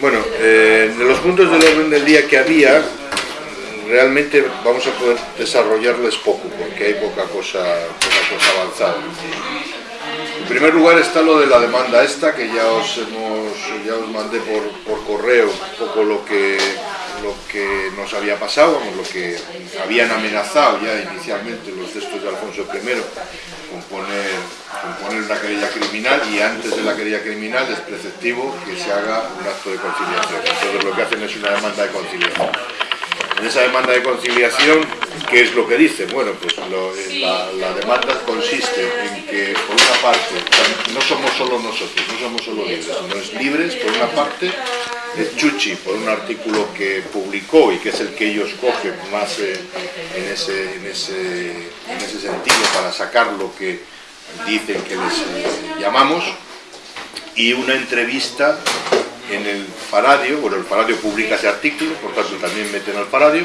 Bueno, eh, de los puntos del orden del día que había, realmente vamos a poder desarrollarles poco, porque hay poca cosa, poca cosa avanzada. En primer lugar está lo de la demanda esta, que ya os, hemos, ya os mandé por, correo un poco lo que, lo que nos había pasado, lo que habían amenazado ya inicialmente los textos de Alfonso I con poner, con poner una querella criminal y antes de la querella criminal es preceptivo que se haga un acto de conciliación. Entonces lo que hacen es una demanda de conciliación. En esa demanda de conciliación, ¿qué es lo que dice? Bueno, pues lo- la, la demanda consiste en que, por una parte, no somos solo nosotros, no somos solo libres, sino es libres, por una parte, es Chuchi, por un artículo que publicó y que es el que ellos cogen más eh, en, ese, en, ese, en ese sentido para sacar lo que dicen que les eh, llamamos, y una entrevista en el Faradio, bueno, el Faradio publica ese artículo, por tanto también meten al Faradio,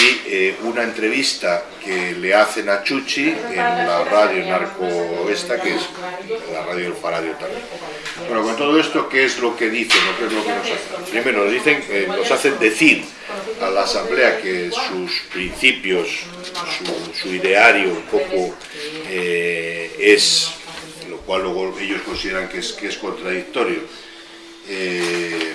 y eh, una entrevista que le hacen a Chuchi en la radio narco esta, que es la radio del Faradio también. Bueno, con todo esto, ¿qué es lo que dicen qué es lo que nos hacen? Primero, nos, dicen, eh, nos hacen decir a la Asamblea que sus principios, su, su ideario un poco eh, es, lo cual luego ellos consideran que es, que es contradictorio, eh.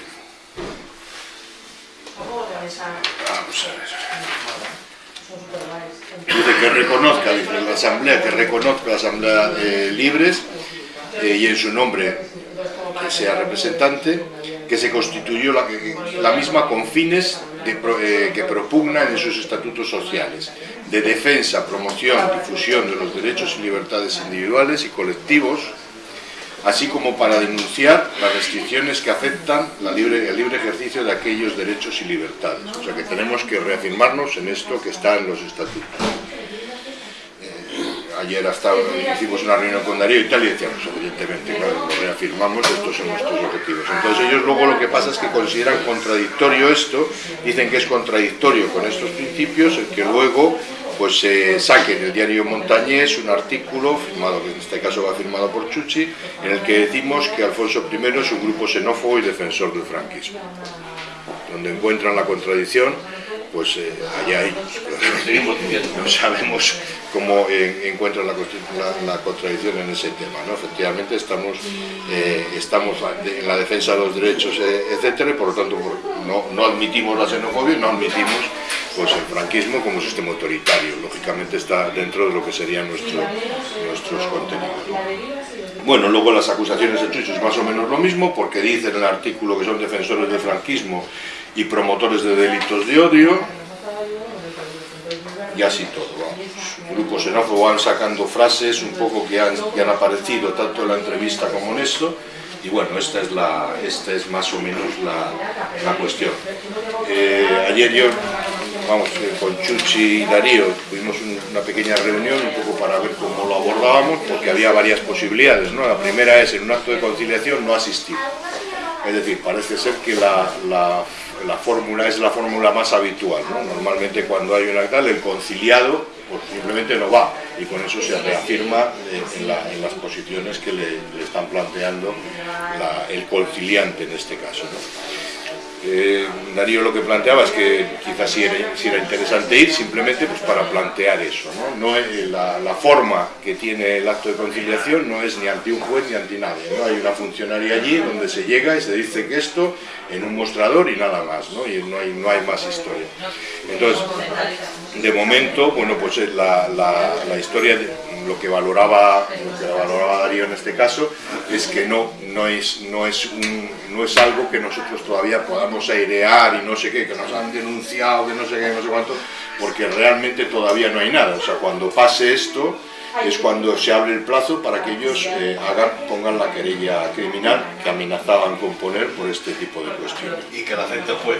Dice que reconozca, dice la Asamblea, que reconozca la Asamblea eh, Libres eh, y en su nombre que sea representante, que se constituyó la, misma con fines eh, que propugnan en sus estatutos sociales, de defensa, promoción, difusión de los derechos y libertades individuales y colectivos, así como para denunciar las restricciones que afectan la libre- el libre ejercicio de aquellos derechos y libertades. O sea que tenemos que reafirmarnos en esto que está en los estatutos. Eh, ayer hasta hicimos una reunión con Darío y tal y decíamos, evidentemente, claro, lo reafirmamos, estos son nuestros objetivos. Entonces ellos luego lo que pasa es que consideran contradictorio esto, dicen que es contradictorio con estos principios, el que luego pues se saque en el diario Montañés un artículo firmado, que en este caso va firmado por Chuchi, en el que decimos que Alfonso I es un grupo xenófobo y defensor del franquismo. Donde encuentran la contradicción, pues eh, allá ellos. No sabemos cómo eh, encuentran la, consti- la- la contradicción en ese tema. ¿no? Efectivamente estamos, eh, estamos en la defensa de los derechos, eh, etcétera, y por lo tanto no, no admitimos la xenofobia, no admitimos pues, el franquismo como sistema autoritario. Lógicamente está dentro de lo que serían nuestro- nuestros contenidos. Bueno, luego las acusaciones de Chucho es más o menos lo mismo, porque dice en el artículo que son defensores del franquismo y promotores de delitos de odio, y así todo, vamos. Grupos van sacando frases un poco que han, han aparecido tanto en la entrevista como en esto, y bueno, esta es, la, esta es más o menos la, la cuestión. Eh, ayer yo, vamos, eh, con Chuchi y Darío tuvimos un- una pequeña reunión un poco para ver cómo lo abordábamos, porque había varias posibilidades, ¿no? La primera es en un acto de conciliación no asistir. Es decir, parece ser que la, la- la fórmula es la fórmula más habitual. ¿no? Normalmente cuando hay una tal, el conciliado pues simplemente no va y con eso se reafirma eh, en, la- en las posiciones que le, le están planteando la- el conciliante en este caso. ¿no? Eh, Darío lo que planteaba es que quizás sí era, interesante ir simplemente pues para plantear eso. ¿no? Es- la, forma que tiene el acto de conciliación no es ni ante un juez ni ante nadie. ¿no? Hay una funcionaria allí donde se llega y se dice que esto en un mostrador y nada más, ¿no? y no hay, no hay más historia. Entonces, de momento, bueno, pues es la, la- historia, de, lo que valoraba, este caso, es que no, no, es, no, es un- no es algo que nosotros todavía podamos airear y no sé qué, que nos han denunciado, que no sé qué, no sé cuánto, porque realmente todavía no hay nada. O sea, cuando pase esto, es cuando se abre el plazo para que ellos eh, hagan, pongan la querella criminal que amenazaban con poner por este tipo de cuestiones y que la acepte el juez.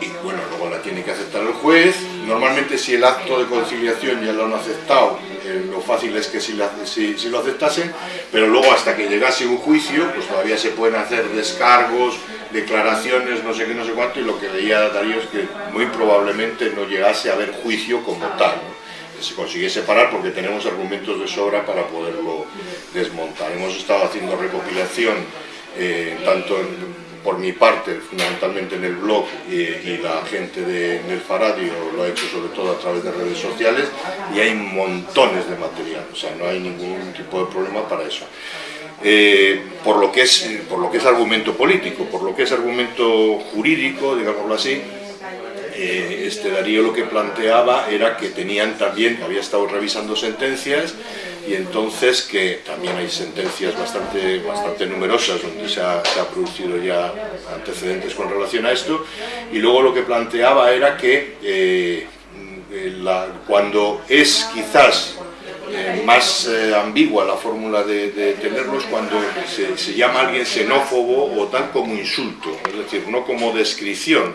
Y bueno, luego la tiene que aceptar el juez. Normalmente si el acto de conciliación ya lo han aceptado, eh, lo fácil es que si, lo aceptasen, pero luego hasta que llegase un juicio, pues todavía se pueden hacer descargos, declaraciones, no sé qué, no sé cuánto, y lo que veía Darío es que muy probablemente no llegase a haber juicio como tal. ¿no? Se consiguiese parar porque tenemos argumentos de sobra para poderlo desmontar. Hemos estado haciendo recopilación eh, tanto en por mi parte, fundamentalmente en el blog, y, la gente de, del Faradio lo ha hecho sobre todo a través de redes sociales, y hay montones de material, o sea, no hay ningún tipo de problema para eso. Eh, por, lo que es, por lo que es argumento político, por lo que es argumento jurídico, digámoslo así, eh, este Darío lo que planteaba era que tenían también, había estado revisando sentencias y entonces que también hay sentencias bastante, bastante numerosas donde se ha, producido ya antecedentes con relación a esto. Y luego lo que planteaba era que eh, cuando es quizás eh, más ambigua la fórmula de, tenerlos cuando se, se, llama a alguien xenófobo o tal como insulto, es decir, no como descripción,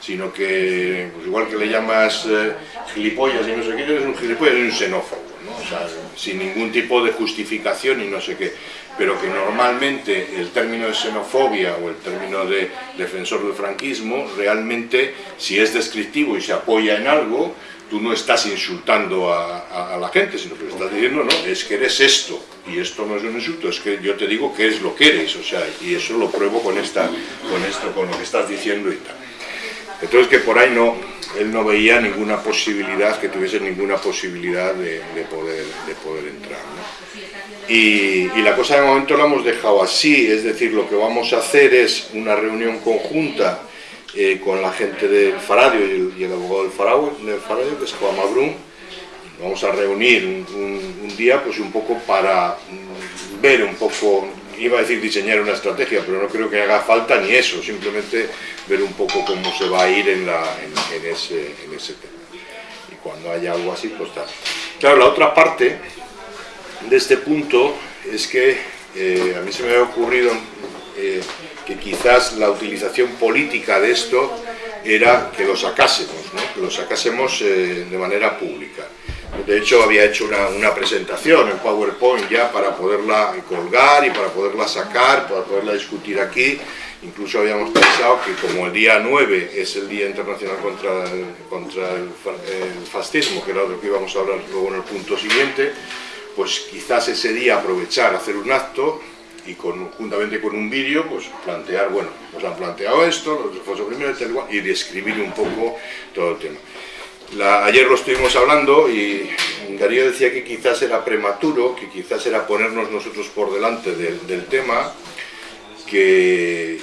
sino que pues igual que le llamas eh, gilipollas y no sé qué, es un gilipollas y un xenófobo, ¿no? o sea, sin ningún tipo de justificación y no sé qué, pero que normalmente el término de xenofobia o el término de defensor del franquismo, realmente si es descriptivo y se apoya en algo, tú no estás insultando a, la gente, sino que estás diciendo, no, es que eres esto, y esto no es un insulto, es que yo te digo que es lo que eres, o sea, y eso lo pruebo con, esta, con esto, con lo que estás diciendo y tal. Entonces que por ahí no, él no veía ninguna posibilidad, que tuviese ninguna posibilidad de, poder, de poder entrar. Y, la cosa de momento la hemos dejado así, es decir, lo que vamos a hacer es una reunión conjunta eh, con la gente del Faradio y el, abogado del Faradio, que es Juan Mabrún. Vamos a reunir un, un día pues un poco para ver un poco iba a decir diseñar una estrategia, pero no creo que haga falta ni eso, simplemente ver un poco cómo se va a ir en, la, en, ese, en ese, tema. Y cuando haya algo así, pues está. Claro, la otra parte de este punto es que eh, a mí se me ha ocurrido eh, que quizás la utilización política de esto era que lo sacásemos, ¿no? que lo sacásemos eh, de manera pública. De hecho, había hecho una, presentación en PowerPoint ya para poderla colgar y para poderla sacar, para poderla discutir aquí. Incluso habíamos pensado que como el día 9 es el Día Internacional contra el, contra el, fascismo, que era lo que íbamos a hablar luego en el punto siguiente, pues quizás ese día aprovechar, hacer un acto y juntamente con un vídeo, pues plantear, bueno, nos han planteado esto, los de primero y describir un poco todo el tema. Ayer lo estuvimos hablando y Darío decía que quizás era prematuro, que quizás era ponernos nosotros por delante del, tema, que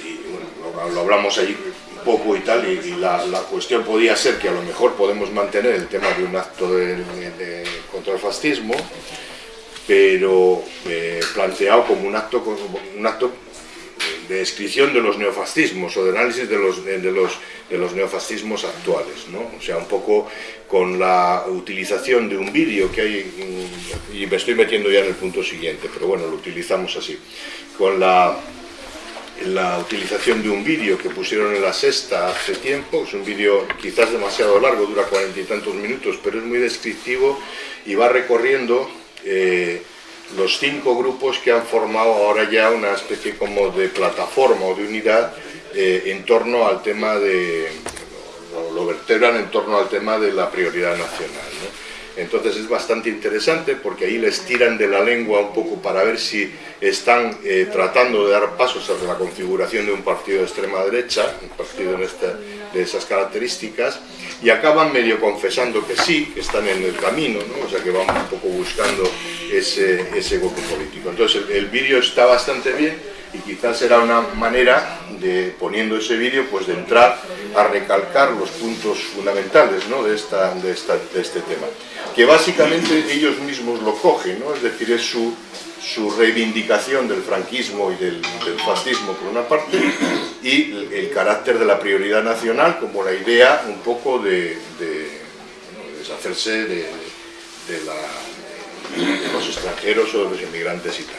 lo, hablamos allí un poco y tal, y, la, cuestión podía ser que a lo mejor podemos mantener el tema de un acto de, contra el fascismo, pero eh, planteado como un acto, un acto de descripción de los neofascismos o de análisis de los, de, los, de los neofascismos actuales, ¿no? o sea, un poco con la utilización de un vídeo que hay, y me estoy metiendo ya en el punto siguiente, pero bueno, lo utilizamos así, con la, la utilización de un vídeo que pusieron en la sexta hace tiempo, es un vídeo quizás demasiado largo, dura cuarenta y tantos minutos, pero es muy descriptivo y va recorriendo eh, los cinco grupos que han formado ahora ya una especie como de plataforma o de unidad eh, en torno al tema de, lo, vertebran en torno al tema de la prioridad nacional. Entonces es bastante interesante porque ahí les tiran de la lengua un poco para ver si están eh, tratando de dar pasos hacia la configuración de un partido de extrema derecha, un partido de esas características, y acaban medio confesando que sí, que están en el camino, o sea que van un poco buscando ese, ese grupo político. Entonces el, vídeo está bastante bien y quizás será una manera de, poniendo ese vídeo, pues de entrar a recalcar los puntos fundamentales ¿no? de, esta, de, esta, de este tema. Que básicamente ellos mismos lo cogen, ¿no? es decir, es su, su reivindicación del franquismo y del, fascismo por una parte y el, carácter de la prioridad nacional como la idea un poco de, deshacerse de, los extranjeros o de los inmigrantes y tal.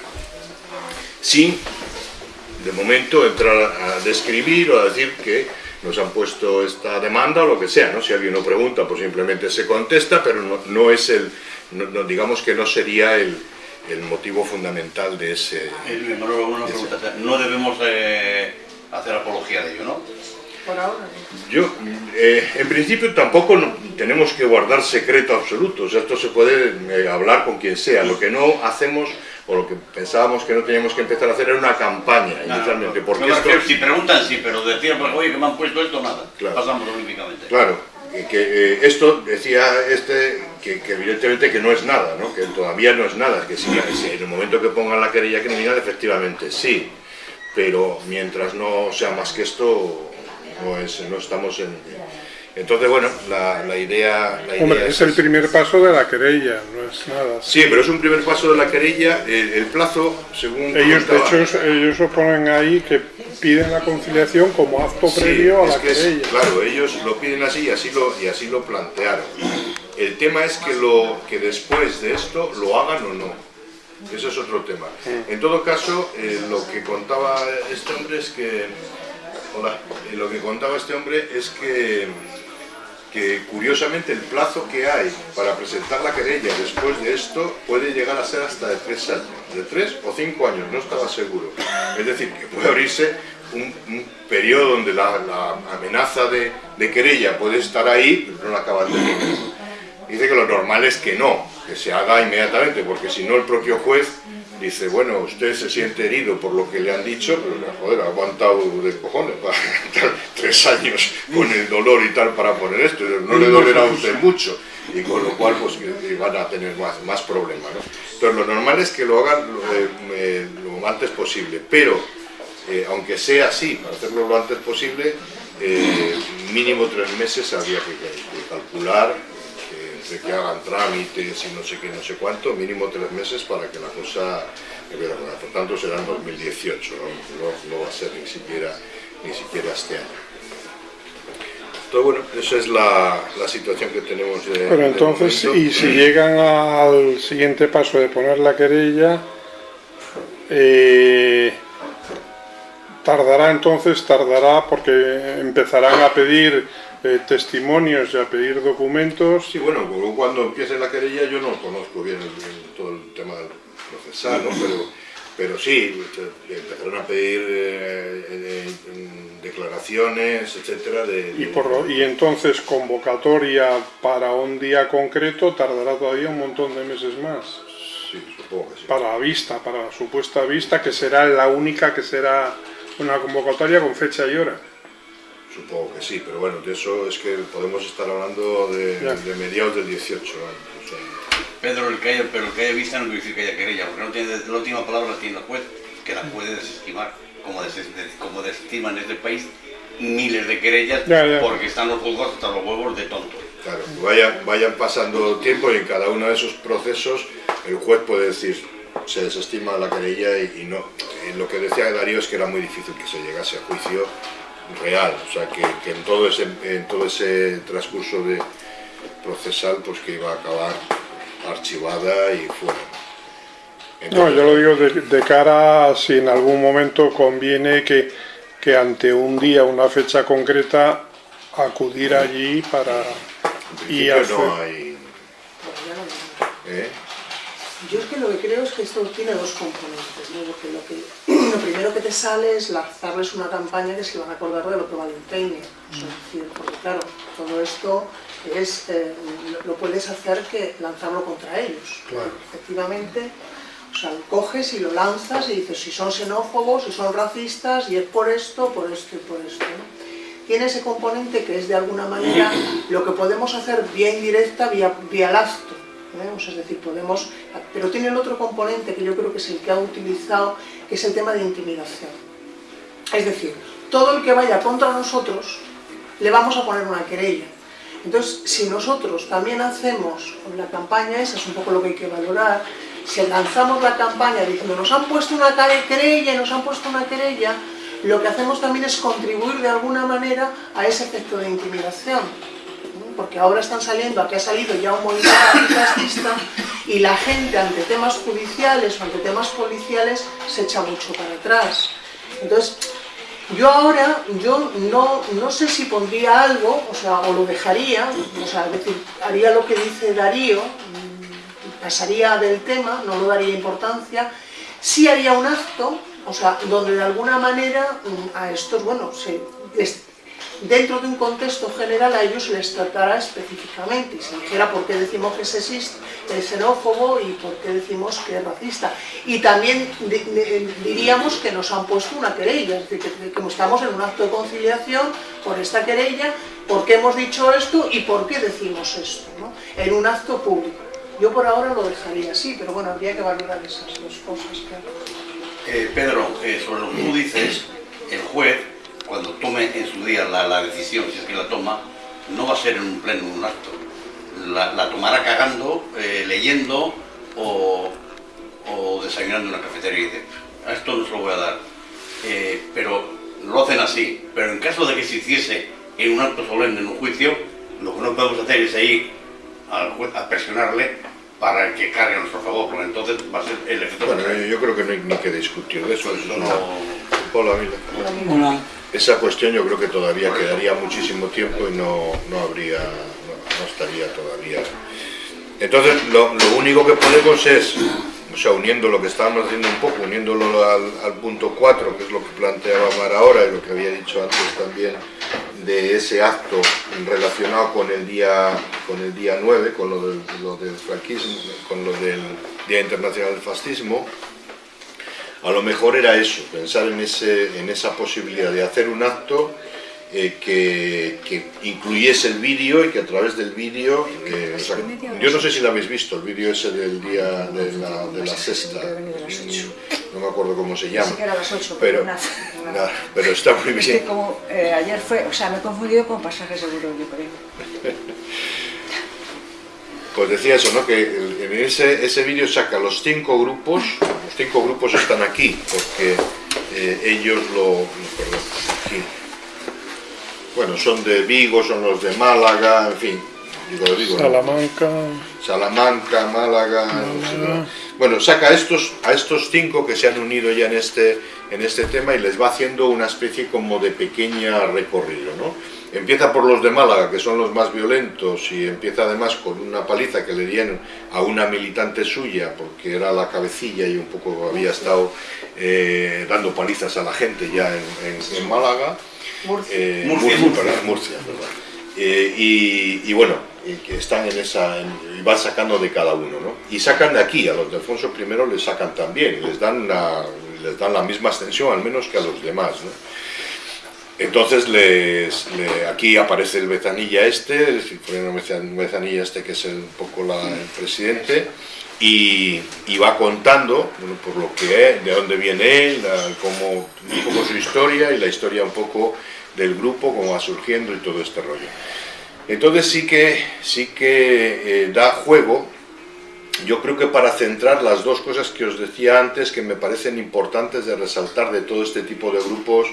Sin, de momento, entrar a describir o a decir que nos han puesto esta demanda o lo que sea, ¿no? Si alguien lo pregunta, pues simplemente se contesta, pero no, es el, digamos que no sería el, el motivo fundamental de ese... no debemos eh, hacer apología de ello, ¿no? Por ahora. Yo, eh, en principio tampoco tenemos que guardar secreto absoluto, o sea, esto se puede eh, hablar con quien sea, lo que no hacemos o lo que pensábamos que no teníamos que empezar a hacer era una campaña inicialmente. porque esto... Si preguntan, sí, pero decían, pues, oye, que me han puesto esto, nada. Pasamos olímpicamente. Claro, que eh, esto decía este que, evidentemente que no es nada, ¿no? que todavía no es nada, que si, en el momento que pongan la querella criminal efectivamente sí, pero mientras no sea más que esto no, es, no estamos en, entonces, bueno, la, idea, Hombre, es, el primer paso de la querella, no es nada. Sí, pero es un primer paso de la querella. El, plazo, según. Ellos, de hecho, ellos oponen ahí que piden la conciliación como acto previo a la querella. claro, ellos lo piden así y así lo, y así lo plantearon. El tema es que, lo, que después de esto lo hagan o no. Ese es otro tema. En todo caso, eh, lo que contaba este hombre es que. Hola, eh, lo que contaba este hombre es que que curiosamente el plazo que hay para presentar la querella después de esto puede llegar a ser hasta de tres años, de tres o cinco años, no estaba seguro. Es decir, que puede abrirse un, periodo donde la, amenaza de, querella puede estar ahí, pero no la acaban de. Dice que lo normal es que no, que se haga inmediatamente, porque si no el propio juez dice, bueno, usted se siente herido por lo que le han dicho, pero joder, ha aguantado de cojones para tres años con el dolor y tal para poner esto, no le dolerá a usted mucho, y con lo cual pues van a tener más, más problemas. Entonces lo normal es que lo hagan lo, eh, antes posible, pero eh, aunque sea así, para hacerlo lo antes posible, eh, mínimo tres meses habría que, que calcular de que hagan trámites y no sé qué, no sé cuánto, mínimo tres meses para que la cosa, por tanto será en 2018, ¿no? va a ser ni siquiera, ni siquiera este año. Entonces, bueno, esa es la, la situación que tenemos de, Pero entonces, y si llegan al siguiente paso de poner la querella, eh, tardará entonces, tardará porque empezarán a pedir eh, testimonios y a pedir documentos. Sí, bueno, cuando empiece la querella yo no conozco bien todo el tema procesal, ¿no? pero, pero sí, empezaron a pedir eh, eh, declaraciones, etcétera. De, y, por y entonces convocatoria para un día concreto tardará todavía un montón de meses más. Sí, supongo que sí. Para la vista, para la supuesta vista, que será la única que será una convocatoria con fecha y hora. Supongo que sí, pero bueno, de eso es que podemos estar hablando de, mediados del 18 Pedro, el que haya, pero el que haya vista no quiere decir que haya querella, porque no tiene, la última palabra la tiene el juez, que la puede desestimar, como, como desestiman en este país miles de querellas, porque están los juzgados hasta los huevos de tontos. Claro, vayan, vayan pasando tiempo y en cada uno de esos procesos el juez puede decir, se desestima la querella y, y no. lo que decía Darío es que era muy difícil que se llegase a juicio real, o sea, que, en, todo ese, en todo ese transcurso de procesal, pues que iba a acabar archivada y fuera. no, yo lo digo de, cara a si en algún momento conviene que, que ante un día, una fecha concreta, acudir allí para... y hacer... no hay... ¿Eh? Yo es que lo que creo es que esto tiene dos componentes, ¿no? Porque lo, que, lo primero que te sale es lanzarles una campaña que se van a acordar de lo que vale un peine. porque claro, todo esto es, eh, lo, puedes hacer que lanzarlo contra ellos. Efectivamente, o sea, coges y lo lanzas y dices si son xenófobos, si son racistas, y es por esto, por esto y por esto. Tiene ese componente que es de alguna manera lo que podemos hacer vía indirecta, vía, vía lastro es decir, podemos... Pero tiene el otro componente que yo creo que es el que ha utilizado, que es el tema de intimidación. Es decir, todo el que vaya contra nosotros, le vamos a poner una querella. Entonces, si nosotros también hacemos la campaña, esa es un poco lo que hay que valorar, si lanzamos la campaña diciendo nos han puesto una querella nos han puesto una querella, lo que hacemos también es contribuir de alguna manera a ese efecto de intimidación porque ahora están saliendo, aquí ha salido ya un movimiento antifascista y la gente ante temas judiciales o ante temas policiales se echa mucho para atrás. Entonces, yo ahora, yo no, no sé si pondría algo, o sea, o lo dejaría, o sea, decir, haría lo que dice Darío, mm, pasaría del tema, no lo daría importancia, sí haría un acto, o sea, donde de alguna manera mm, a estos, bueno, se, dentro de un contexto general a ellos les tratará específicamente y se dijera por qué decimos que es xenófobo y por qué decimos que es racista. Y también diríamos que nos han puesto una querella, es decir, que, estamos en un acto de conciliación por esta querella, por qué hemos dicho esto y por qué decimos esto, ¿no? en un acto público. Yo por ahora lo dejaría así, pero bueno, habría que valorar esas dos cosas. Eh, Pedro, eh, sobre lo que tú dices, el juez cuando tome en su día la, decisión, si es que la toma, no va a ser en un pleno, en un acto. La, tomará cagando, eh, leyendo o, desayunando en una cafetería y dice, a esto no se lo voy a dar. Eh, pero lo hacen así. Pero en caso de que se hiciese en un acto solemne, en un juicio, lo que no podemos hacer es ir al juez a presionarle para que cargue a nuestro favor, porque entonces va a ser el efecto Bueno, yo creo que no hay ni que discutir de eso. eso no... Hola, Hola esa cuestión yo creo que todavía quedaría muchísimo tiempo y no, no habría, no, estaría todavía. Entonces, lo, único que podemos es, o sea, uniendo lo que estábamos haciendo un poco, uniéndolo al, punto 4, que es lo que planteaba Mar ahora y lo que había dicho antes también, de ese acto relacionado con el día, con el día 9, con lo del, lo del franquismo, con lo del Día Internacional del Fascismo, a lo mejor era eso, pensar en, ese, en esa posibilidad de hacer un acto eh, que, incluyese el vídeo y que a través del vídeo, eh, yo no sé si lo habéis visto, el vídeo ese del día de la, de la sexta, no me acuerdo cómo se llama, pero, pero está muy bien. Es que como eh, ayer fue, o sea, me he confundido con pasajes seguro, yo creo. Pues decía eso, ¿no? que en ese, ese vídeo saca los cinco grupos, los cinco grupos están aquí, porque eh, ellos lo... Perdón, aquí. Bueno, son de Vigo, son los de Málaga, en fin, digo, digo, Salamanca... Salamanca, Málaga... Bueno, saca a estos, a estos cinco que se han unido ya en este, en este tema y les va haciendo una especie como de pequeña recorrido, ¿no? Empieza por los de Málaga, que son los más violentos, y empieza además con una paliza que le dieron a una militante suya, porque era la cabecilla y un poco había estado eh, dando palizas a la gente ya en, Málaga. Murcia. Eh, Murcia, eh, y, bueno, que están en esa, y van sacando de cada uno, ¿no? Y sacan de aquí, a los de Alfonso I les sacan también, les dan, les dan la misma extensión, al menos que a los demás, ¿no? Entonces aquí aparece el Bezanilla este, el Bezanilla este que es un poco el presidente, y, va contando por lo que es, de dónde viene él, cómo, un poco su historia y la historia un poco del grupo, cómo va surgiendo y todo este rollo. Entonces sí que, sí que eh, da juego, yo creo que para centrar las dos cosas que os decía antes que me parecen importantes de resaltar de todo este tipo de grupos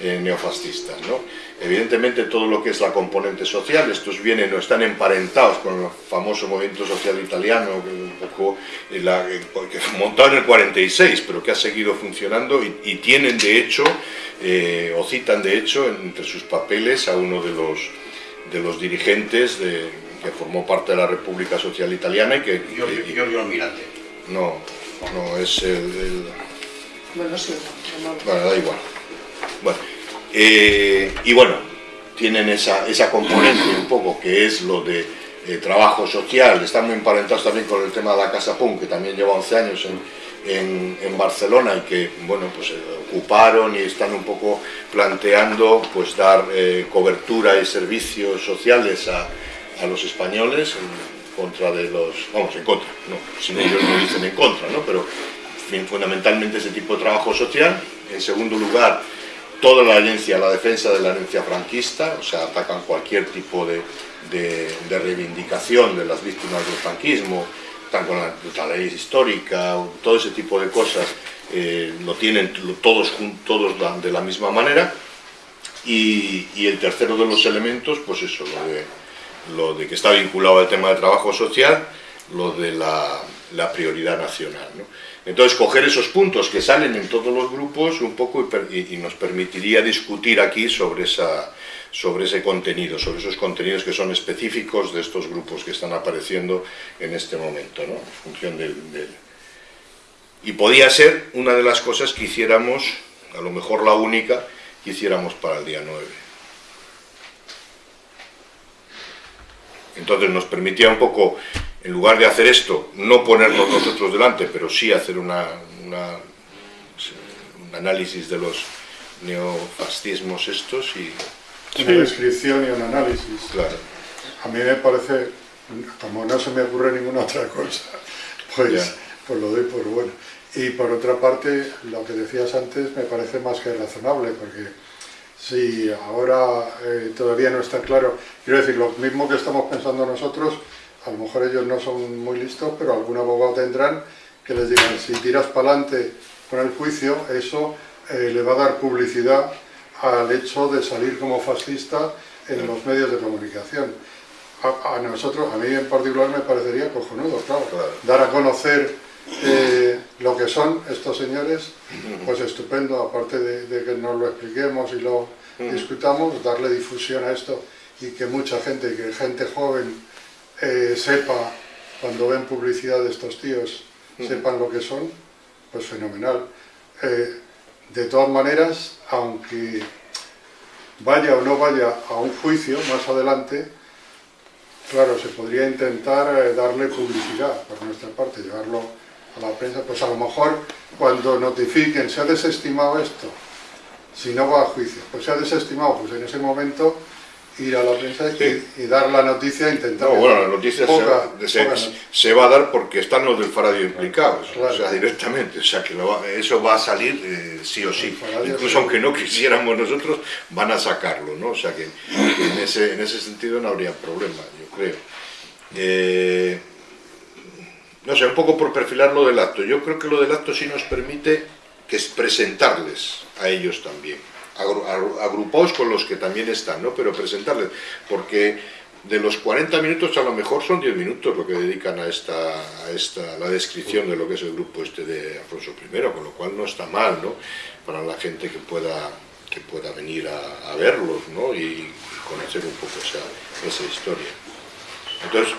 eh, neofascistas. ¿no? Evidentemente todo lo que es la componente social, estos vienen o están emparentados con el famoso movimiento social italiano, que, un poco, eh, eh, montado en el 46, pero que ha seguido funcionando y, tienen de hecho, o citan de hecho entre sus papeles a uno de los, de los dirigentes de, que formó parte de la República Social Italiana y que... Giorgio Almirante. No, no, es el... Bueno, sí, bueno, da igual. Bueno, eh, y bueno, tienen esa, esa componente un poco que es lo de eh, trabajo social, están muy emparentados también con el tema de la Casa Punk, que también lleva 11 años en, en, Barcelona y que, bueno, pues eh, ocuparon y están un poco planteando pues dar cobertura y servicios sociales a, a los españoles en contra de los, vamos, en contra, no, sin ellos no dicen en contra, ¿no? pero fundamentalmente ese tipo de trabajo social. En segundo lugar, toda la herencia, la defensa de la herencia franquista, o sea, atacan cualquier tipo de, de, reivindicación de las víctimas del franquismo, están con la, ley histórica, todo ese tipo de cosas, eh, lo tienen todos, todos de la misma manera. Y, y, el tercero de los elementos, pues eso, lo de, lo de que está vinculado al tema del trabajo social, lo de la, prioridad nacional. ¿no? Entonces, coger esos puntos que salen en todos los grupos un poco y, nos permitiría discutir aquí sobre, esa, sobre ese contenido, sobre esos contenidos que son específicos de estos grupos que están apareciendo en este momento, ¿no? en función del, Y podía ser una de las cosas que hiciéramos, a lo mejor la única, que hiciéramos para el día 9. Entonces nos permitía un poco, en lugar de hacer esto, no ponernos nosotros delante, pero sí hacer una, una un análisis de los neofascismos estos y... Una descripción y un análisis. Claro. A mí me parece, como no se me ocurre ninguna otra cosa, pues, pues lo doy por bueno. Y por otra parte, lo que decías antes me parece más que razonable, porque si ahora eh, todavía no está claro, quiero decir, lo mismo que estamos pensando nosotros, a lo mejor ellos no son muy listos, pero algún abogado tendrán que les digan, si tiras para adelante con el juicio, eso eh, le va a dar publicidad al hecho de salir como fascista en los medios de comunicación. A, nosotros, a mí en particular me parecería cojonudo, claro, dar a conocer eh, lo que son estos señores, pues estupendo, aparte de, que nos lo expliquemos y lo discutamos, darle difusión a esto y que mucha gente, que gente joven eh, sepa, cuando ven publicidad de estos tíos, sepan lo que son, pues fenomenal. Eh, de todas maneras, aunque vaya o no vaya a un juicio más adelante, claro, se podría intentar eh, darle publicidad por nuestra parte, llevarlo a la prensa, pues a lo mejor cuando notifiquen, se ha desestimado esto, si no va a juicio, pues se ha desestimado, pues en ese momento ir a la prensa y, dar la noticia, intentar... No, bueno, la noticia se, va a dar porque están los del Faradio implicados, o sea, directamente, o sea, que eso va a salir eh, sí o sí, incluso aunque no quisiéramos nosotros, van a sacarlo, ¿no? O sea, que, en, ese, en ese sentido no habría problema, yo creo. Eh, no sé, un poco por perfilar lo del acto, yo creo que lo del acto sí nos permite que es presentarles a ellos también agrupados con los que también están, ¿no? pero presentarles, porque de los 40 minutos a lo mejor son 10 minutos lo que dedican a esta, a esta la descripción de lo que es el grupo este de Alfonso I, con lo cual no está mal ¿no? para la gente que pueda, que pueda venir a, verlos ¿no? y conocer un poco esa, esa historia. Entonces,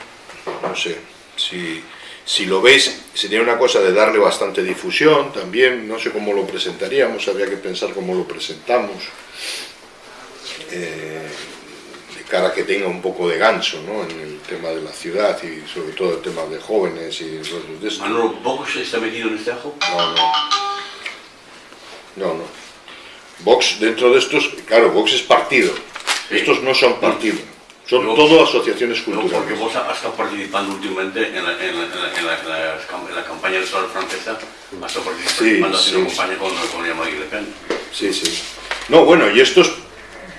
no sé, si si lo veis, sería una cosa de darle bastante difusión también, no sé cómo lo presentaríamos, habría que pensar cómo lo presentamos, eh, de cara a que tenga un poco de gancho ¿no? en el tema de la ciudad y sobre todo el tema de jóvenes y de esto. Manolo, ¿Vox está metido en este ajo? No, no. No, no. Vox dentro de estos, claro, Vox es partido, estos no son partido. Son todo asociaciones culturales. porque vos has estado participando últimamente en la, en la, en la, en la campaña electoral francesa, has estado participando sí, haciendo sí, campaña con, con Le Pen. Sí, sí. No, bueno, y estos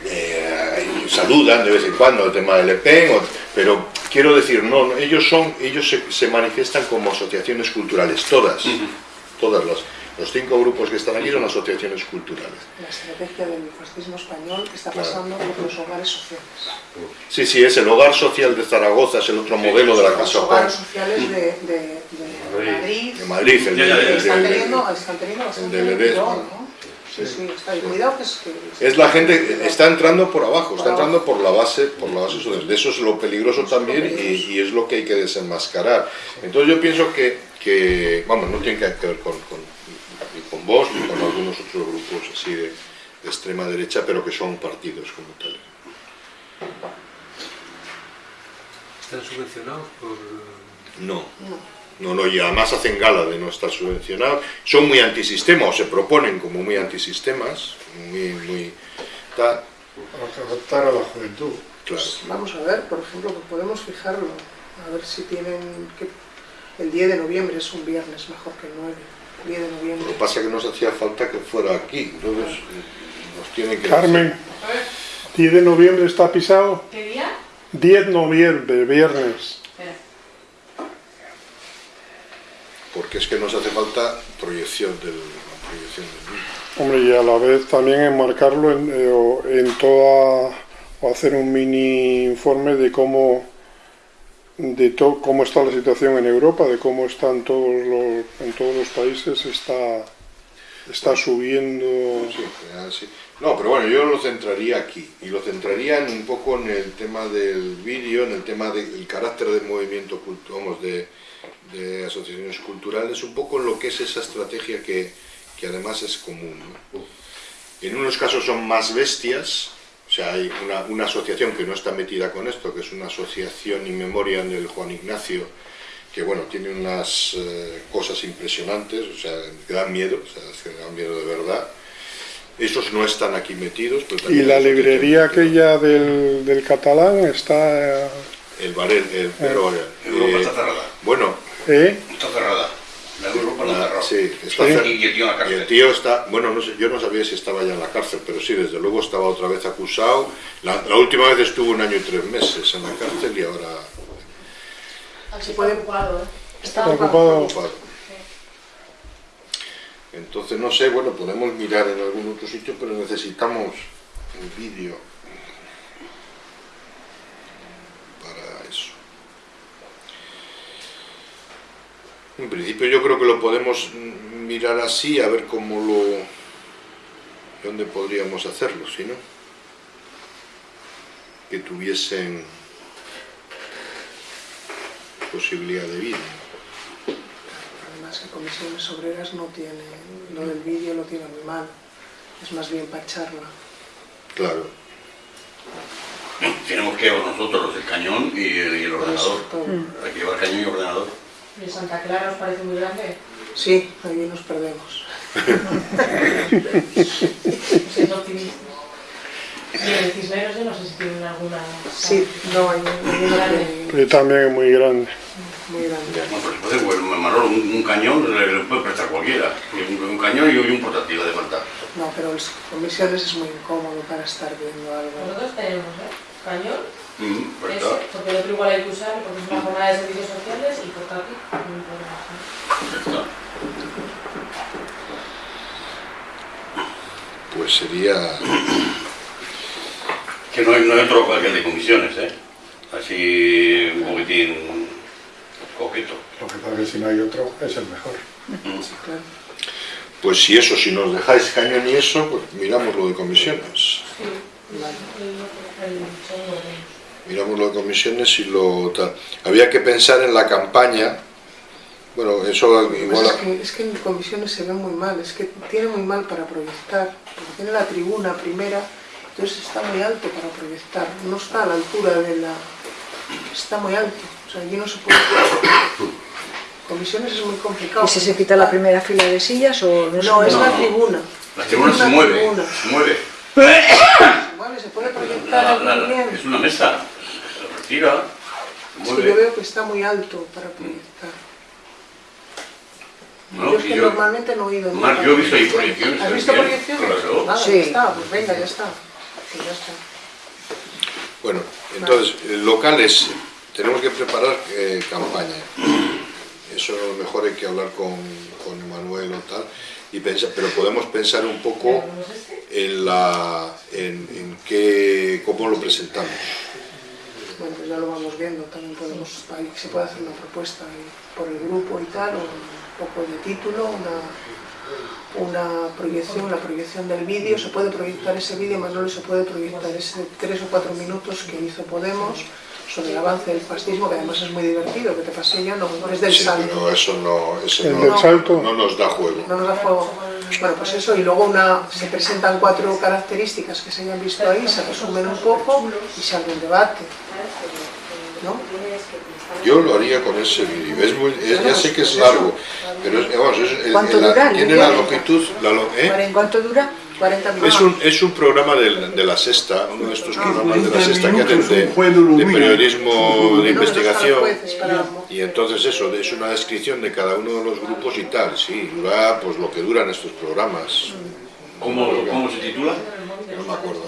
eh, saludan de vez en cuando el tema de Le Pen, pero quiero decir, no, ellos son, ellos se, se manifiestan como asociaciones culturales, todas, todas las los cinco grupos que están aquí son asociaciones culturales. La estrategia del fascismo español está pasando por los hogares sociales. Sí, sí, es el hogar social de Zaragoza, es el otro modelo de la Casa Los hogares sociales de, de, de, Madrid. De Madrid, el de, están, teniendo, están teniendo bastante ¿no? Sí, sí, está ahí. Cuidado que es que... Es la gente, está entrando por abajo, está entrando por la base, por la base de eso es lo peligroso también y, y, es lo que hay que desenmascarar. Entonces yo pienso que, que vamos, no tiene que ver con, con con vos y con algunos otros grupos así de, extrema derecha, pero que son partidos como tal. ¿Están subvencionados por...? No. No, no, y además hacen gala de no estar subvencionados. Son muy antisistema, o se proponen como muy antisistemas, muy, muy tal. Adaptar a la juventud. Claro. Pues vamos a ver, por ejemplo, podemos fijarlo, a ver si tienen... que El 10 de noviembre es un viernes mejor que el 9. Lo que pasa es que nos hacía falta que fuera aquí, entonces nos tiene que... Carmen, 10 de noviembre está pisado. ¿Qué día? 10 de noviembre, viernes. Porque es que nos hace falta proyección del, proyección del Hombre, y a la vez también enmarcarlo en, eh, en toda... o hacer un mini informe de cómo de cómo está la situación en Europa, de cómo están todos los, en todos los países, está, está subiendo... Sí, No, pero bueno, yo lo centraría aquí, y lo centraría un poco en el tema del vídeo, en el tema del carácter del movimiento, vamos, de, de, asociaciones culturales, un poco en lo que es esa estrategia que, que además es común. En unos casos son más bestias, sea, hay una, una, asociación que no está metida con esto, que es una asociación in memoria del Juan Ignacio, que bueno, tiene unas eh, cosas impresionantes, o sea, que dan miedo, o sea, que dan miedo de verdad. Esos no están aquí metidos. ¿Y la librería aquella del, del catalán está...? El Barel, el, pero, eh, Europa está cerrada. Bueno... ¿Eh? Está cerrada. La. Sí, está. Y el tío en la cárcel. Y el tío está... Bueno, no sé, yo no sabía si estaba ya en la cárcel, pero sí, desde luego estaba otra vez acusado. La, la última vez estuvo un año y tres meses en la cárcel y ahora... Se puede ocupado, ¿eh? Ocupado. Entonces, no sé, bueno, podemos mirar en algún otro sitio, pero necesitamos un vídeo para eso. En principio yo creo que lo podemos mirar así, a ver cómo lo... dónde podríamos hacerlo, si no. Que tuviesen posibilidad de vídeo que comisiones obreras no tiene, lo del vídeo lo tiene muy mal, es más bien para charla. Claro. Tenemos que llevar nosotros el cañón y el, y el ordenador. Hay que llevar cañón y ordenador. ¿Y Santa Clara os parece muy grande? Sí, ahí nos perdemos. Sois optimistas. Y en el Cisneros yo no sé si tienen alguna... Sí, no, hay una también es muy grande muy grande. Bueno, pues Manolo, un, un, cañón le, le, puede prestar cualquiera. Un, un cañón y un portátil de falta. No, pero con misiones es muy incómodo para estar viendo algo. Nosotros tenemos, ¿eh? Cañón, mm, porque el otro igual hay que usar, porque es una jornada de servicios sociales y portátil. No Pues sería... que no hay, no hay otro cualquier de comisiones, ¿eh? Así un poquitín poquito. Lo que pasa es que si no hay otro, es el mejor. Pues si eso, si nos dejáis cañón y eso, pues miramos lo de comisiones. Miramos lo de comisiones y lo tal. Había que pensar en la campaña. Bueno, eso igual... Es que, es que en comisiones se ve muy mal, es que tiene muy mal para proyectar, porque tiene la tribuna primera, entonces está muy alto para proyectar, no está a la altura de la... está muy alto. O sea, allí no se puede... Comisiones es muy complicado. ¿Y si se quita la primera fila de sillas o no? No, es la tribuna. La tribuna se mueve, tribuna. se mueve. Se mueve, se puede proyectar la, la, bien. Es una mesa, que yo veo que está muy alto para proyectar. No, yo es y que yo- normalmente no he ido yo he visto ahí proyecciones, ¿Has visto proyecciones? claro. Nada, Sí. ya está, pues venga, ya está. Ya está. Bueno, entonces, eh, locales, tenemos que preparar eh, campaña. Eso a lo mejor hay que hablar con, con Emanuel o tal, y pensar, pero podemos pensar un poco en, la, en, en qué, cómo lo presentamos. Bueno, pues ya lo vamos viendo, también podemos, ahí se puede hacer una propuesta ahí por el grupo y tal, o un poco de título, una, una proyección, la proyección del vídeo, se puede proyectar ese vídeo, Manolo se puede proyectar ese tres o cuatro minutos que hizo Podemos sobre el avance del fascismo, que además es muy divertido, que te pasé yo, no, no es del Sí, salto. eso no, no, del salto. no nos da juego. No nos da juego. Bueno, pues eso, y luego una, se presentan cuatro características que se hayan visto ahí, se resumen un poco y se abre un debate. ¿No? Yo lo haría con ese vídeo. Es muy, es- ya sé que es largo, pero es, vamos, es el- ¿Cuánto el- la- dura el tiene la longitud. La, ¿eh? ¿En cuánto dura? 40 minutos. Es un, es un programa del- de, la sexta, uno de estos programas de la sexta que hacen de, de periodismo de investigación. Y entonces eso, es una descripción de cada uno de los grupos y tal, sí, dura pues lo que duran estos programas. ¿Cómo, ¿Cómo se titula? No me acuerdo.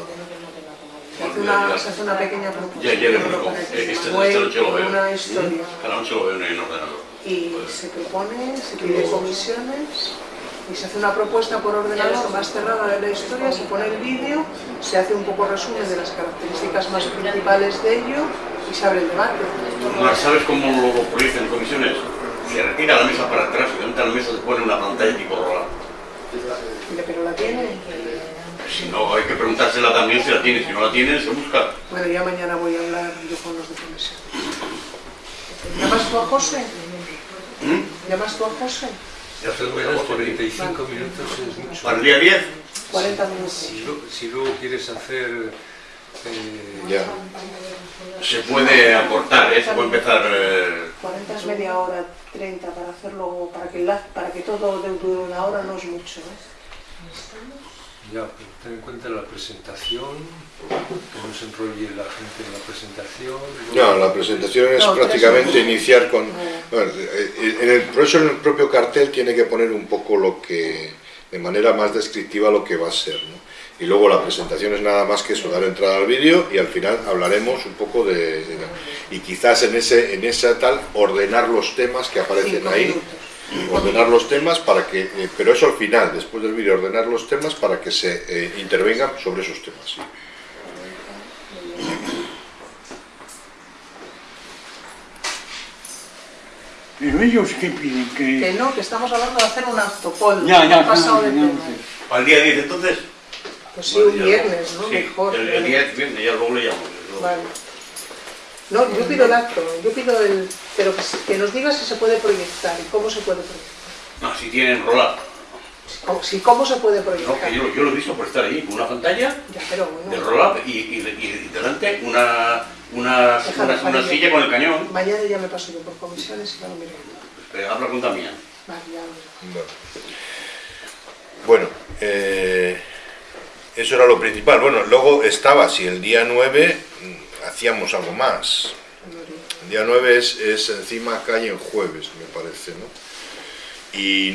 Se hace una, se hace una pequeña propuesta. Ya, ya que Esta- noche lo veo. Una historia. Cada noche lo veo en el ordenador. Y se propone, se pide comisiones y se hace una propuesta por ordenador más cerrada de la historia, se pone el vídeo, se hace un poco resumen de las características más principales de ello y se abre el debate. ¿Sabes cómo lo, proyectan en comisiones? Se retira la mesa para atrás, se levanta la mesa, se pone una pantalla tipo rola. Pero la tiene. Si no, hay que preguntársela también si la tiene. Si no la tiene, se busca. Bueno, ya mañana voy a hablar yo con los de comisión. ¿Llamas tú a José? ¿Llamas tú a José? Ya se lo Verás, 45 minutos es mucho. ¿Para el día 10? 40 minutos. Si, luego quieres hacer Eh, Ya. Se puede aportar, ¿eh? se puede empezar... eh, 40 es media hora, 30 para hacerlo, para que, la- para que todo de- dure una hora no es mucho. ¿eh? Ya, pero ten en cuenta la presentación, que no se enrolle la gente en la presentación. No, la presentación es No, prácticamente iniciar con... Bueno, eh, en el, por eso en el propio cartel tiene que poner un poco lo que, de manera más descriptiva lo que va a ser, ¿no? Y luego la presentación es nada más que eso, dar entrada al vídeo y al final hablaremos un poco de... de- y quizás en ese en esa tal ordenar los temas que aparecen ahí. Ordenar los temas para que... eh, pero eso al final, después del vídeo, ordenar los temas para que se eh, intervengan sobre esos temas. sí. Pero ellos qué piden, Que que... no, que estamos hablando de hacer un acto, Paul. Ya, ya, ha pasado ya, tema. ya. ¿Al día 10 entonces? Pues sí, Bueno, un ya- viernes, ¿no? sí, Mejor. El, el 10, viernes, ya luego le llamo. Vale. No, yo pido el acto, yo pido el... Pero que, nos diga si se puede proyectar y cómo se puede proyectar. No, si tienen rolar. O- Si cómo se puede No, proyectar. que yo, yo lo he visto por estar ahí, con una pantalla Ya, pero de roll-up y, y, y delante una, una, una, silla con el cañón. Mañana ya me paso yo por comisiones y ya lo miro. Vale, ya lo miro. Bueno, eh, eso era lo principal. Bueno, luego estaba, si el día 9 mm, hacíamos algo más. El día 9 es, es encima calle en jueves, me parece, ¿no? Y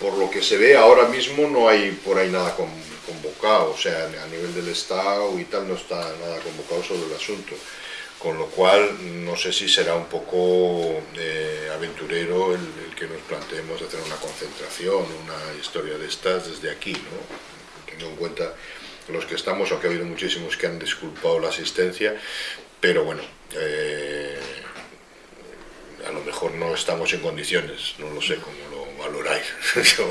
por lo que se ve ahora mismo no hay por ahí nada con- convocado, o sea, a nivel del Estado y tal no está nada convocado sobre el asunto. Con lo cual, no sé si será un poco eh, aventurero el, el que nos planteemos hacer una concentración, una historia de estas desde aquí, ¿no? Teniendo en cuenta los que estamos, aunque ha habido muchísimos que han disculpado la asistencia, pero bueno, eh, a lo mejor no estamos en condiciones, no lo sé cómo lo valoráis. Yo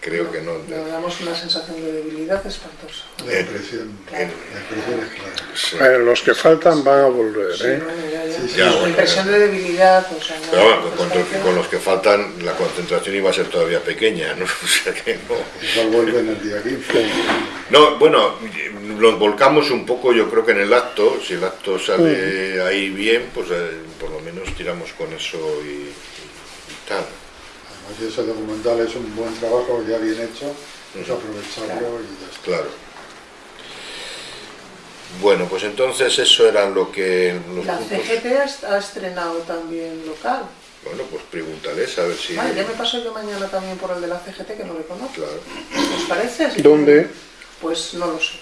creo que no. Le damos una sensación de debilidad espantosa. La impresión, la impresión es clara. Sí. Eh, los que faltan van a volver, Sí, ¿eh? bueno, ya, ya. Sí, sí. Ya, La bueno, impresión de debilidad, o sea, no, Pero bueno, con, parece- con los que faltan, la concentración iba a ser todavía pequeña, ¿no? O sea que no. Igual vuelven el día 15. No, bueno, los volcamos un poco, yo creo que en el acto, si el acto sale ahí bien, pues eh, por lo menos tiramos con eso y, y tal. Además, ese documental es un buen trabajo ya bien hecho, pues aprovecharlo y ya está. Claro. Bueno, pues entonces eso era lo que los La grupos- CGT ha- ha estrenado también local. Bueno, pues pregúntales a ver si... Vale, ya me paso yo mañana también por el de la CGT, que no le conozco. Claro, ¿Os parece? ¿Dónde? Pues no lo sé.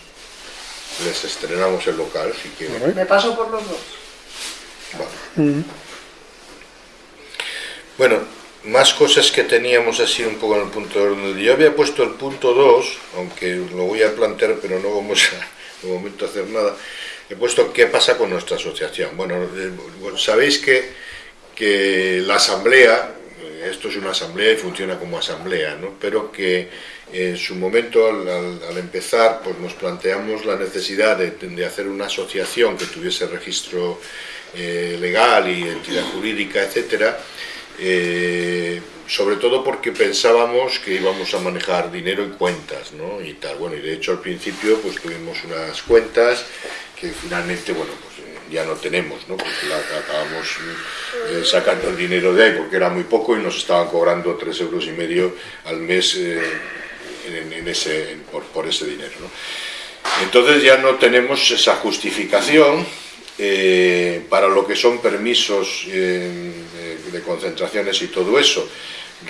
les estrenamos el local si quieren. Me paso por los dos. Vale. Mm. Bueno, más cosas que teníamos así un poco en el punto de orden. Yo había puesto el punto 2, aunque lo voy a plantear, pero no vamos a, de momento a hacer nada. He puesto qué pasa con nuestra asociación. Bueno, eh, sabéis que, que la asamblea, esto es una asamblea y funciona como asamblea, ¿no? pero que en su momento, al, empezar, pues nos planteamos la necesidad de, hacer una asociación que tuviese registro eh, legal y entidad jurídica, etcétera, eh, sobre todo porque pensábamos que íbamos a manejar dinero y cuentas, ¿no? Y tal, bueno, y de hecho al principio pues tuvimos unas cuentas que finalmente, bueno, pues ya no tenemos, ¿no? Porque acabamos eh, sacando el dinero de ahí porque era muy poco y nos estaban cobrando tres euros y medio al mes eh, en, ese, por, ese dinero. Entonces ya no tenemos esa justificación eh, para lo que son permisos de, concentraciones y todo eso.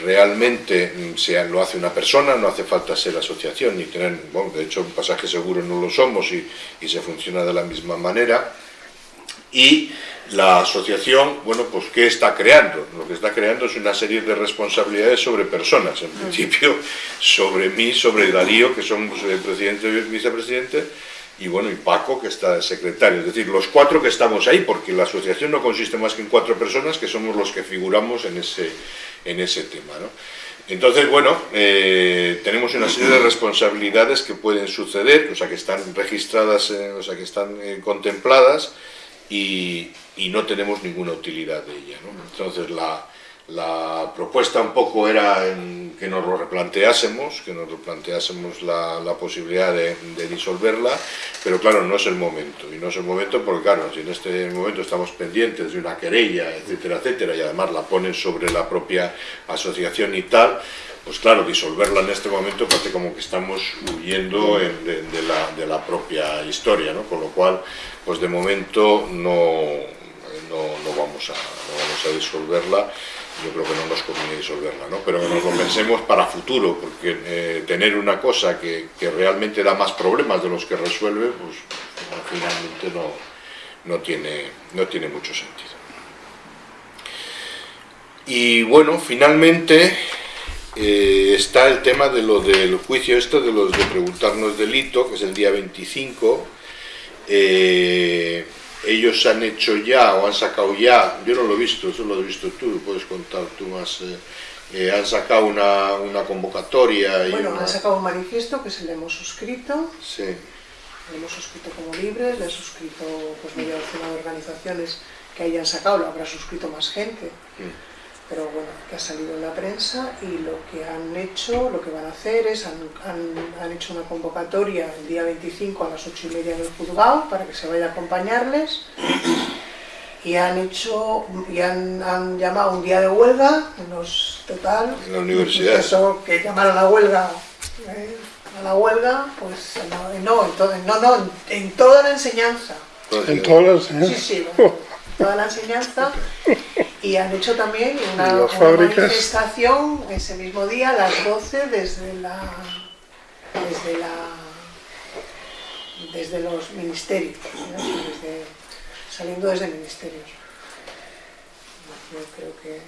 Realmente mm, se, lo hace una persona, no hace falta ser asociación ni tener, bueno, de hecho un pasaje seguro no lo somos y se funciona de la misma manera. Y la asociación, bueno, pues ¿qué está creando? Lo que está creando es una serie de responsabilidades sobre personas, en principio sobre mí, sobre Darío, que somos el presidente y vicepresidente, y bueno, y Paco, que está secretario. Es decir, los cuatro que estamos ahí, porque la asociación no consiste más que en cuatro personas, que somos los que figuramos en ese, en ese tema, ¿no? Entonces, bueno, eh, tenemos una serie de responsabilidades que pueden suceder, o sea, que están registradas, eh, o sea, que están eh, contempladas, y, y no tenemos ninguna utilidad de ella. ¿no? Entonces la, la propuesta un poco era que nos lo replanteásemos, que nos replanteásemos la, la posibilidad de, disolverla, pero claro, no es el momento, y no es el momento porque claro, si en este momento estamos pendientes de una querella, etcétera, etcétera, y además la ponen sobre la propia asociación y tal, pues claro, disolverla en este momento parece como que estamos huyendo de, la, propia historia, ¿no? con lo cual, pues de momento no, no, no, vamos, a, no vamos a disolverla yo creo que no nos conviene disolverla, ¿no? pero que nos lo pensemos para futuro, porque eh, tener una cosa que, que, realmente da más problemas de los que resuelve, pues finalmente no, no, tiene, no tiene mucho sentido. Y bueno, finalmente eh, está el tema de lo del juicio esto, de los de preguntarnos delito, que es el día 25, eh, ellos han hecho ya o han sacado ya, yo no lo he visto, eso lo has visto tú, puedes contar tú más, eh, han sacado una, una convocatoria. Y bueno, han sacado un manifiesto que se le hemos suscrito, sí. le hemos suscrito como libres, le he suscrito pues media docena de organizaciones que hayan sacado, lo habrá suscrito más gente. Mm pero bueno, que ha salido en la prensa y lo que han hecho, lo que van a hacer es, han, han, hecho una convocatoria el día 25 a las 8 y media en el juzgado para que se vaya a acompañarles y han hecho, y han, han llamado un día de huelga en los total, en la universidad. Eso, que llamaron a la huelga, eh, a la huelga, pues no, no, en, no, no, en, toda la enseñanza. En toda la enseñanza. Sí, sí, toda la enseñanza. Y han hecho también una, manifestación ese mismo día a las 12 desde la desde la desde los ministerios saliendo desde ministerios. Yo creo que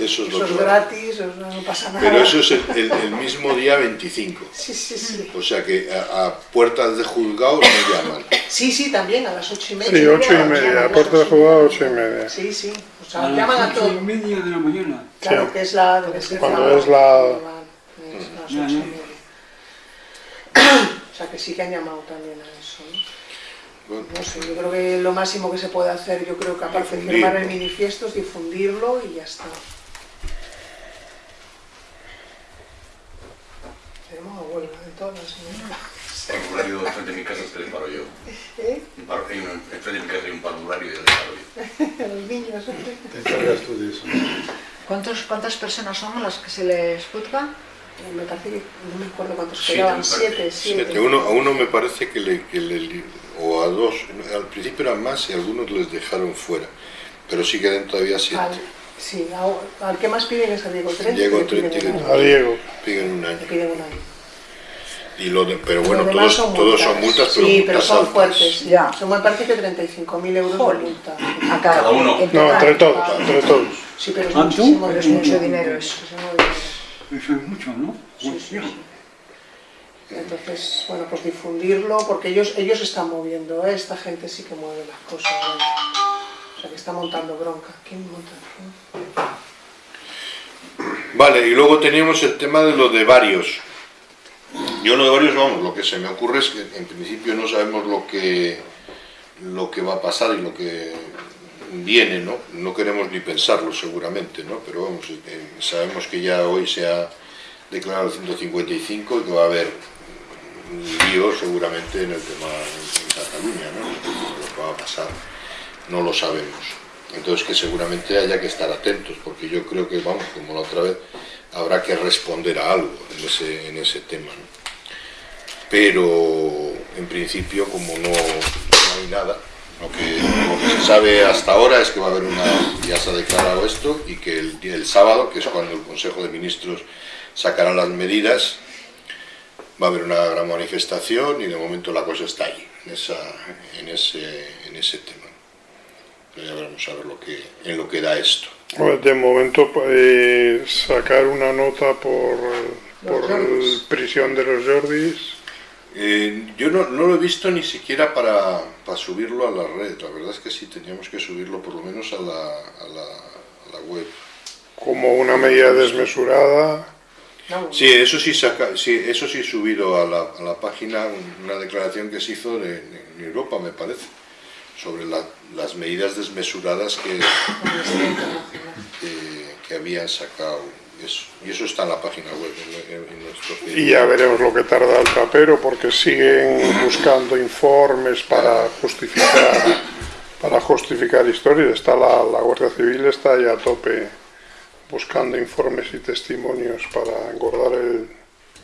eso, es, gratis, no pasa nada. Pero eso es el, mismo día 25. Sí, sí, sí. O sea que a, puertas de juzgado no llaman. Sí, sí, también a las 8 y media. Sí, 8 y media, a puertas de juzgado 8 y media. Sí, sí. O sea, llaman a todo. 8 y media de la mañana. Claro, que es la... Cuando es la... las 8 y media. O sea que sí que han llamado también a eso, no sé, yo creo que lo máximo que se puede hacer, yo creo que aparte de firmar el manifiesto es difundirlo y ya está. Tenemos a huelga de todas las En parvulario enfrente de mi casa se le paro yo. ¿Eh? Un paro, hay un, enfrente de mi casa hay un parvulario y le paro yo. los niños. Te encargas tú de eso. ¿Cuántos, ¿Cuántas personas son las que se les juzga? Me parece que no me acuerdo cuántos quedaban, siete, siete. siete. Uno, a uno me parece que le, que le o a dos, al principio eran más y algunos les dejaron fuera, pero sí quedan todavía siete. Al, sí, al que más piden es a Diego Trent. Diego Trent a Diego. Piden un año. piden un año. Y lo de, pero bueno, todos son, todos son multas, pero Sí, multas pero son altas. fuertes. Ya. Son, me parece que 35.000 euros de multa. A cada, uno. No, entre todos, entre todos. Sí, pero es muchísimo, pero es mucho dinero eso. Eso es mucho, ¿no? Sí, sí, sí. Entonces, bueno, pues difundirlo, porque ellos ellos están moviendo, ¿eh? esta gente sí que mueve las cosas. O sea, que está montando bronca. ¿Quién monta? Vale, y luego teníamos el tema de lo de varios. Yo lo de varios, vamos, lo que se me ocurre es que en principio no sabemos lo que, lo que va a pasar y lo que viene, ¿no? No queremos ni pensarlo seguramente, ¿no? Pero vamos, eh, sabemos que ya hoy se ha declarado el 155 y que va a haber lío seguramente en el tema en Cataluña, ¿no? Lo que va a pasar no lo sabemos. Entonces que seguramente haya que estar atentos, porque yo creo que, vamos, como la otra vez, habrá que responder a algo en ese, en ese tema. Pero en principio, como no, hay nada, lo que, lo que, se sabe hasta ahora es que va a haber una, ya se ha declarado esto, y que el, el sábado, que es cuando el Consejo de Ministros sacará las medidas, va a haber una gran manifestación y de momento la cosa está ahí, en, esa, en, ese, en ese tema. ya veremos a ver lo que, en lo que da esto. De momento eh, sacar una nota por, por prisión de los Jordis. Eh, yo no, no, lo he visto ni siquiera para, para, subirlo a la red, la verdad es que sí teníamos que subirlo por lo menos a la, a la, a la web. Como una medida desmesurada. Sí, eso sí, saca, sí, eso sí subido a la, a la página una declaración que se hizo de, en Europa, me parece, sobre la, las medidas desmesuradas que, que, que habían sacado eso. Y eso está en la página web. En, en nuestro y ya veremos lo que tarda el trapero, porque siguen buscando informes para justificar para justificar historias. Está la, la Guardia Civil está ya a tope buscando informes y testimonios para engordar el,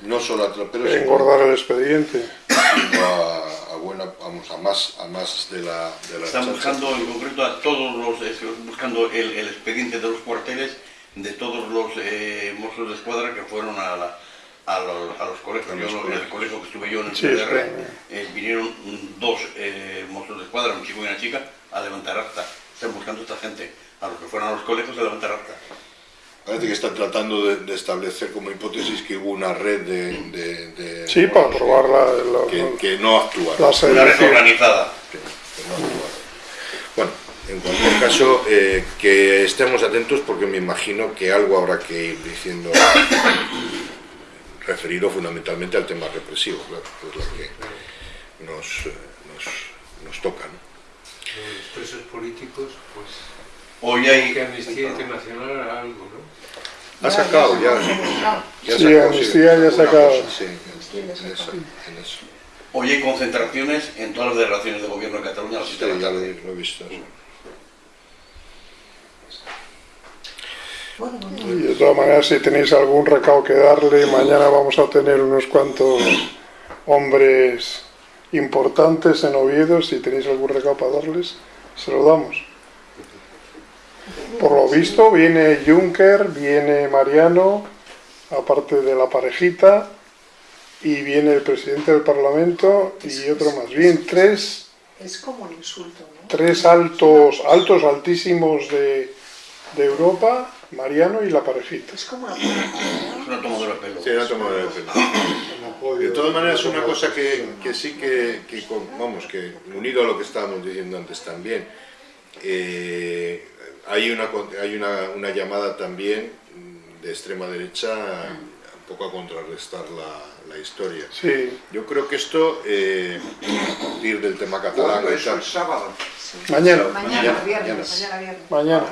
no solo a engordar el expediente. Sino a, a, buena, vamos, a más, a más de la, de la Están buscando en concreto a todos los, buscando el, el, expediente de los cuarteles de todos los eh, mozos de escuadra que fueron a, la, a, los, a los colegios. Yo, en el colegio que estuve yo en el Sí, PDR, sí. eh, vinieron dos eh, mozos de escuadra, un chico y una chica, a levantar acta. Están buscando a esta gente, a los que fueron a los colegios a levantar acta. Parece que están tratando de, de establecer como hipótesis que hubo una red de... de, de Sí, para probar la, la- que, que no actuaron. la Una red organizada. que no actuaron. Bueno, en cualquier caso, eh, que estemos atentos porque me imagino que algo habrá que ir diciendo referido fundamentalmente al tema represivo, claro, que es lo que nos, eh, nos, nos toca. ¿no? Los presos políticos, pues, Hoy hay que Amnistía Internacional haga algo, ¿no? Ha sacado ya. ya Sí, Amnistía ya ha sacado. cosa, sí, en, eso, en eso. Hoy hay concentraciones en todas las delegaciones de gobierno de Cataluña a las Sí, 7 de la ya lo, tarde. lo he visto. Y de todas maneras, si tenéis algún recado que darle, mañana vamos a tener unos cuantos hombres importantes en Oviedo. Si tenéis algún recado para darles, se lo damos. Por lo visto, viene Juncker, viene Mariano, aparte de la parejita, y viene el presidente del Parlamento y otro más. Bien, tres, es como un insulto, ¿no? tres altos, altos, altísimos de, de Europa, Mariano y la parejita. Es como una Es una tomadura de pelo. Sí, no tomo de pelo. De todas maneras, una cosa que, que sí que, que vamos, que unido a lo que estábamos diciendo antes también, eh, hay, una, con- hay una, una llamada también mm, de extrema derecha un poco a contrarrestar la, la historia. Sí, Yo creo que esto, eh, a partir del tema catalán y eso tal, el sábado? mañana, Mañana, viernes, mañana. mañana viernes. mañana,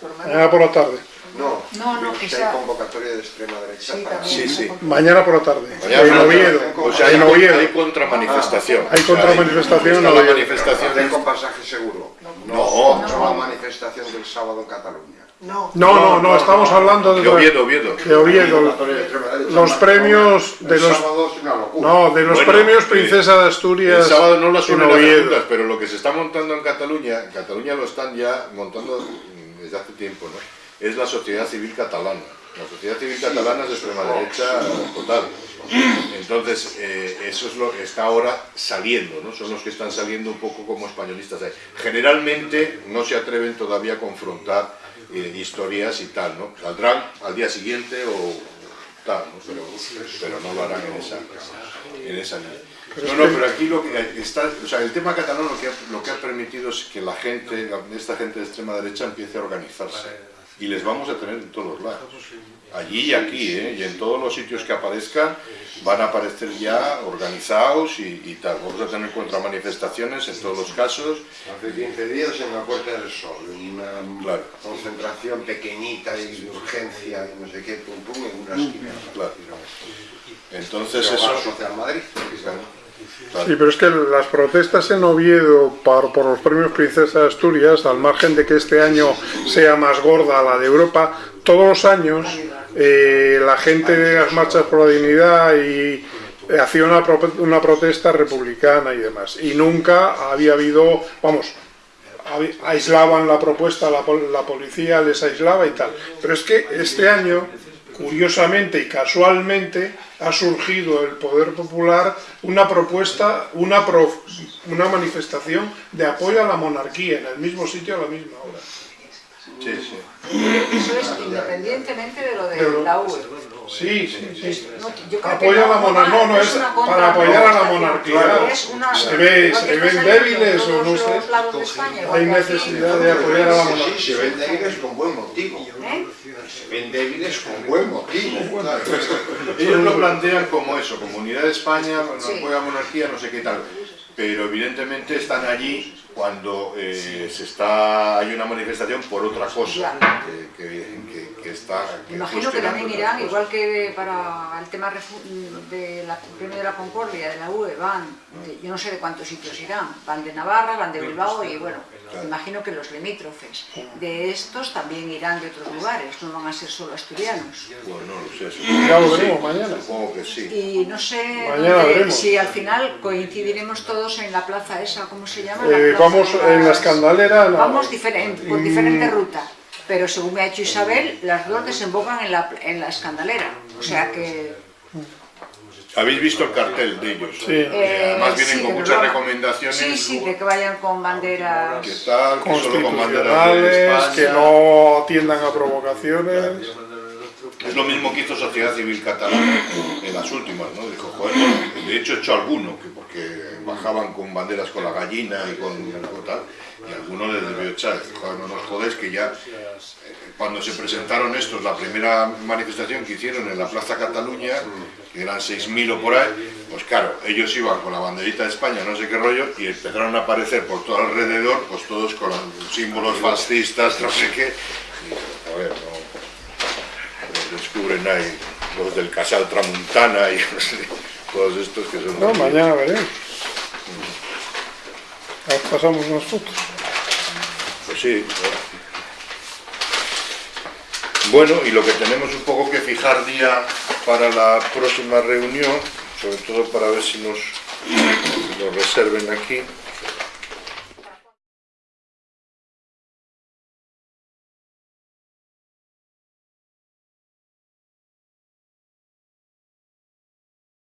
Por mañana por la tarde. No, No, no, que hay convocatoria de extrema derecha Sí, para... Sí, sí. Mañana por la tarde. Mañana en Oviedo. O sea, hay, en Oviedo. hay contramanifestación. Hay contramanifestación la Oviedo. manifestación de con pasaje seguro. No, no, la manifestación del sábado en Cataluña. No, No, no, no, estamos hablando de, de Oviedo, Oviedo. de Oviedo. Los premios de El los no, de los Bueno, premios Princesa de El Asturias sábado no lo en suelen juntas, pero lo que se está montando en Cataluña, en Cataluña lo están ya montando desde hace tiempo, ¿no? Es la sociedad civil catalana. La sociedad civil catalana es de extrema derecha total. Entonces, eh, eso es lo que está ahora saliendo, ¿no? Son los que están saliendo un poco como españolistas. ahí. Generalmente no se atreven todavía a confrontar eh, historias y tal, ¿no? Saldrán al día siguiente o tal, ¿no? Pero, pero no lo harán en esa, en esa línea. No, no, pero aquí lo que está, o sea, el tema catalán lo que, ha, lo que ha permitido es que la gente, esta gente de extrema derecha empiece a organizarse. Y les vamos a tener en todos lados. Allí y aquí, ¿eh? Y en todos los sitios que aparezcan van a aparecer ya organizados y, y tal. Vamos a tener contramanifestaciones en todos los casos. Hace 15 días en la Puerta del Sol, una Claro. concentración pequeñita y de urgencia y no sé qué, pum pum, en una esquina. Claro. Entonces Pero eso... Madrid. Claro. Sí, pero es que las protestas en Oviedo por, por los premios Princesa de Asturias, al margen de que este año sea más gorda la de Europa, todos los años eh, la gente de las marchas por la dignidad y eh, hacía una, una protesta republicana y demás. Y nunca había habido, vamos, aislaban la propuesta, la, la policía les aislaba y tal. Pero es que este año, curiosamente y casualmente, ha surgido el Poder Popular una propuesta, una, pro- una manifestación de apoyo a la monarquía en el mismo sitio a la misma hora. Sí, sí. Eso es independientemente de lo de Pero- la UE. Sí, sí, sí. No, yo creo Apoya que a la monarquía, no, no, es para apoyar a la monarquía. Es una- Se ve- se ven débiles o no sé. España, Hay necesidad de apoyar a la monarquía. sí, se ven débiles con buen motivo. ¿Eh? Se ven débiles con buen motivo. claro. Ellos lo plantean como eso, como unidad de España, Sí. apoyo a la monarquía, no sé qué tal. Pero evidentemente están allí cuando eh, se está hay una manifestación por otra cosa que, que, que, que está que Imagino que también irán, igual que para el tema de la premio de la Concordia, de la UE, van, de, yo no sé de cuántos sitios irán, van de Navarra, van de Bilbao y bueno, claro. imagino que los limítrofes de estos también irán de otros lugares, no van a ser solo asturianos. Bueno, no lo sé, ya lo veremos mañana. Supongo que sí. Y no sé mañana dónde, si al final coincidiremos todos en la plaza esa, ¿cómo se llama? Eh, vamos en la escandalera. No. Vamos diferente, por diferente ruta. Pero según me ha dicho Isabel, las dos desembocan en la, en la escandalera. O sea que... ¿Habéis visto el cartel de ellos? Sí. Eh, Además vienen sí, con que muchas recomendaciones. Sí, sí, de que vayan con banderas... ¿Qué tal? Que solo con banderas de Constitucionales, España. que no atiendan a provocaciones. Es lo mismo que hizo Sociedad Civil Catalana en las últimas, ¿no? Dijo, joder, de hecho he hecho alguno, que porque bajaban con banderas con la gallina y con, con tal, y alguno les debió echar, joder, no nos jodes que ya, eh, cuando se presentaron estos, la primera manifestación que hicieron en la Plaza Cataluña, que eran 6.000 o por ahí, pues claro, ellos iban con la banderita de España, no sé qué rollo, y empezaron a aparecer por todo alrededor, pues todos con símbolos fascistas, no sé qué, y, a ver, no los descubren ahí los del Casal Tramuntana y no sé, todos estos que son... No, mañana veremos. Pasamos unas fotos. Pues sí. Bueno, y lo que tenemos un poco que fijar día para la próxima reunión, sobre todo para ver si nos lo reserven aquí,